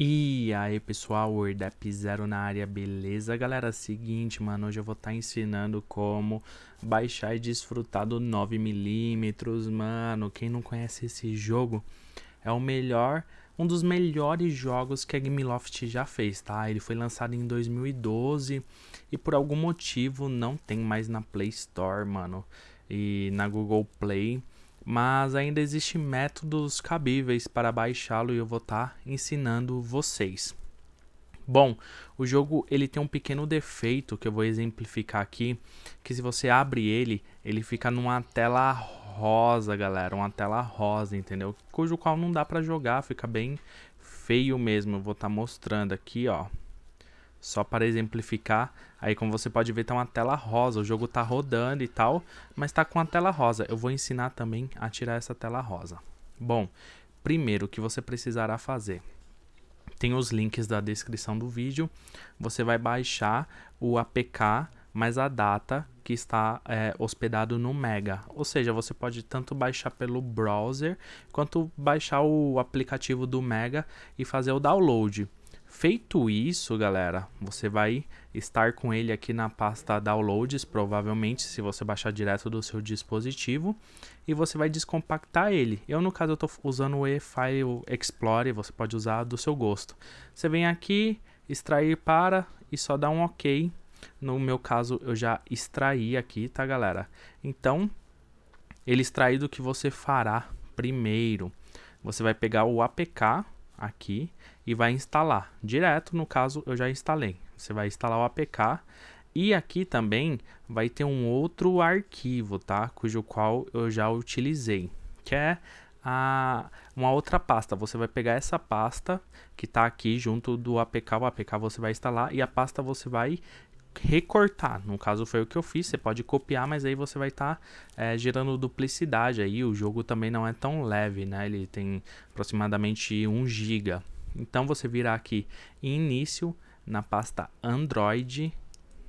E aí pessoal, WordApp Zero na área, beleza? Galera, seguinte, mano, hoje eu vou estar tá ensinando como baixar e desfrutar do 9mm, mano. Quem não conhece esse jogo, é o melhor, um dos melhores jogos que a Gameloft já fez, tá? Ele foi lançado em 2012 e por algum motivo não tem mais na Play Store, mano, e na Google Play mas ainda existem métodos cabíveis para baixá-lo e eu vou estar tá ensinando vocês. Bom, o jogo ele tem um pequeno defeito que eu vou exemplificar aqui, que se você abre ele, ele fica numa tela rosa, galera, uma tela rosa, entendeu? Cujo qual não dá para jogar, fica bem feio mesmo. Eu vou estar tá mostrando aqui, ó. Só para exemplificar, aí como você pode ver tá uma tela rosa, o jogo tá rodando e tal, mas tá com a tela rosa. Eu vou ensinar também a tirar essa tela rosa. Bom, primeiro o que você precisará fazer. Tem os links da descrição do vídeo, você vai baixar o APK mais a data que está é, hospedado no Mega. Ou seja, você pode tanto baixar pelo browser, quanto baixar o aplicativo do Mega e fazer o download. Feito isso, galera, você vai estar com ele aqui na pasta Downloads, provavelmente, se você baixar direto do seu dispositivo, e você vai descompactar ele. Eu, no caso, estou usando o eFile Explorer, você pode usar do seu gosto. Você vem aqui, extrair para e só dá um OK. No meu caso, eu já extraí aqui, tá, galera? Então, ele extraído, o que você fará primeiro? Você vai pegar o APK, aqui e vai instalar. Direto, no caso, eu já instalei. Você vai instalar o APK e aqui também vai ter um outro arquivo, tá? Cujo qual eu já utilizei, que é a, uma outra pasta. Você vai pegar essa pasta que está aqui junto do APK, o APK você vai instalar e a pasta você vai recortar. No caso foi o que eu fiz, você pode copiar, mas aí você vai estar tá, é, gerando duplicidade aí. O jogo também não é tão leve, né? Ele tem aproximadamente 1 GB. Então você virá aqui em início na pasta Android,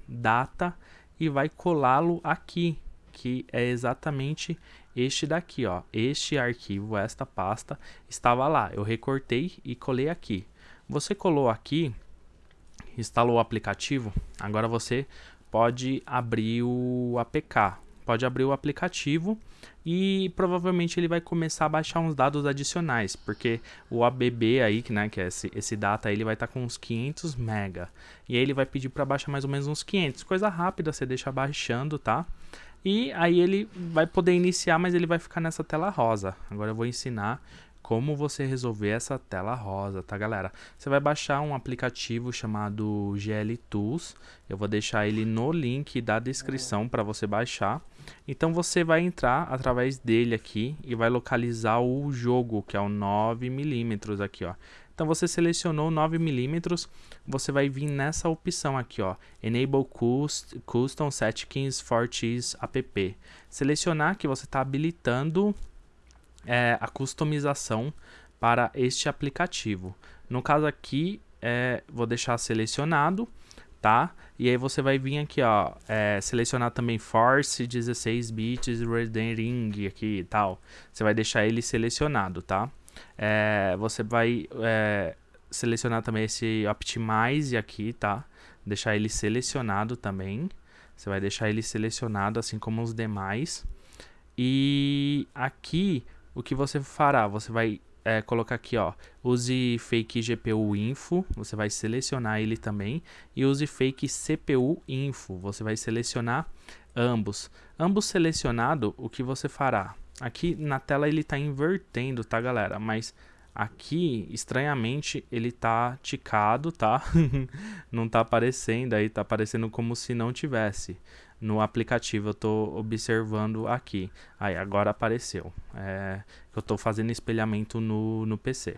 data e vai colá-lo aqui, que é exatamente este daqui, ó. Este arquivo, esta pasta estava lá. Eu recortei e colei aqui. Você colou aqui, instalou o aplicativo, agora você pode abrir o APK, pode abrir o aplicativo e provavelmente ele vai começar a baixar uns dados adicionais, porque o ABB aí, né, que é esse, esse data, ele vai estar tá com uns 500 mega, e aí ele vai pedir para baixar mais ou menos uns 500, coisa rápida, você deixa baixando, tá? E aí ele vai poder iniciar, mas ele vai ficar nessa tela rosa. Agora eu vou ensinar como você resolver essa tela rosa, tá galera? Você vai baixar um aplicativo chamado GL Tools, eu vou deixar ele no link da descrição para você baixar. Então você vai entrar através dele aqui e vai localizar o jogo, que é o 9mm aqui, ó. Então você selecionou 9mm, você vai vir nessa opção aqui, ó, Enable Custom Settings for Cheese App. Selecionar que você está habilitando é, a customização para este aplicativo. No caso aqui, é, vou deixar selecionado, tá? E aí você vai vir aqui, ó, é, selecionar também Force 16 bits Rendering aqui e tal. Você vai deixar ele selecionado, tá? É, você vai é, selecionar também esse Optimize aqui, tá? Deixar ele selecionado também. Você vai deixar ele selecionado assim como os demais. E aqui o que você fará? Você vai é, colocar aqui, ó, use fake GPU info, você vai selecionar ele também, e use fake CPU info, você vai selecionar ambos. Ambos selecionado, o que você fará? Aqui na tela ele está invertendo, tá galera? Mas aqui, estranhamente, ele tá ticado, tá? não tá aparecendo aí, tá aparecendo como se não tivesse no aplicativo eu estou observando aqui. Aí agora apareceu. É, eu estou fazendo espelhamento no, no PC.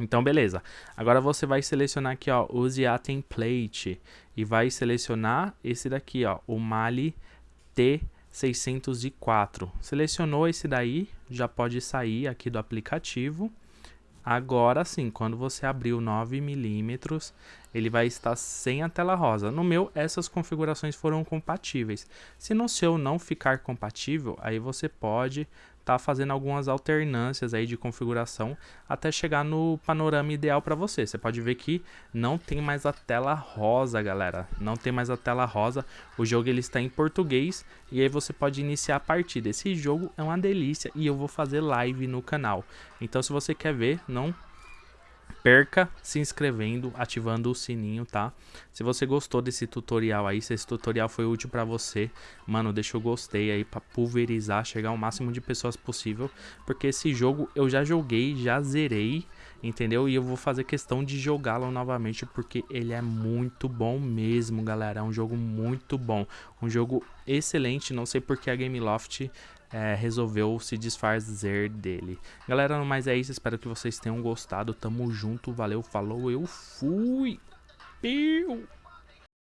Então, beleza. Agora você vai selecionar aqui, ó, use a template e vai selecionar esse daqui, ó, o Mali T604. Selecionou esse daí, já pode sair aqui do aplicativo. Agora sim, quando você abrir o 9mm, ele vai estar sem a tela rosa. No meu, essas configurações foram compatíveis. Se no seu não ficar compatível, aí você pode tá fazendo algumas alternâncias aí de configuração até chegar no panorama ideal para você. Você pode ver que não tem mais a tela rosa, galera. Não tem mais a tela rosa. O jogo ele está em português e aí você pode iniciar a partida. Esse jogo é uma delícia e eu vou fazer live no canal. Então se você quer ver, não perca se inscrevendo, ativando o sininho, tá? Se você gostou desse tutorial aí, se esse tutorial foi útil para você, mano, deixa o gostei aí para pulverizar, chegar ao máximo de pessoas possível, porque esse jogo eu já joguei, já zerei, entendeu? E eu vou fazer questão de jogá-lo novamente porque ele é muito bom mesmo, galera. É um jogo muito bom, um jogo excelente. Não sei porque a Gameloft é, resolveu se desfazer dele. Galera, no mais é isso. Espero que vocês tenham gostado. Tamo junto. Valeu, falou, eu fui. Piu.